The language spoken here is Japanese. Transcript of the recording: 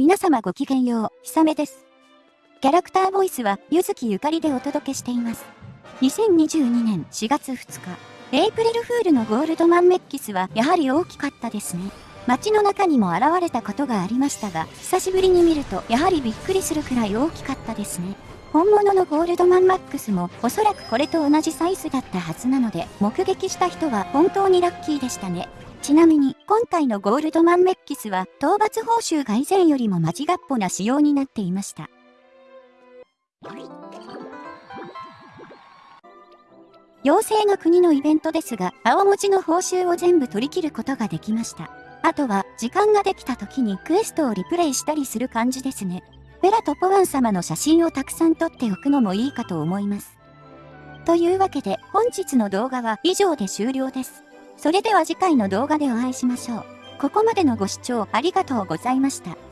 皆様ごきげんよう、ひさめです。キャラクターボイスは、ゆずきゆかりでお届けしています。2022年4月2日、エイプリルフールのゴールドマンメッキスはやはり大きかったですね。街の中にも現れたことがありましたが、久しぶりに見るとやはりびっくりするくらい大きかったですね。本物のゴールドマンマックスもおそらくこれと同じサイズだったはずなので、目撃した人は本当にラッキーでしたね。ちなみに、今回のゴールドマンメッキスは、討伐報酬が以前よりも間違っぽな仕様になっていました。妖精の国のイベントですが、青文字の報酬を全部取り切ることができました。あとは、時間ができた時にクエストをリプレイしたりする感じですね。ベラとポワン様の写真をたくさん撮っておくのもいいかと思います。というわけで、本日の動画は以上で終了です。それでは次回の動画でお会いしましょう。ここまでのご視聴ありがとうございました。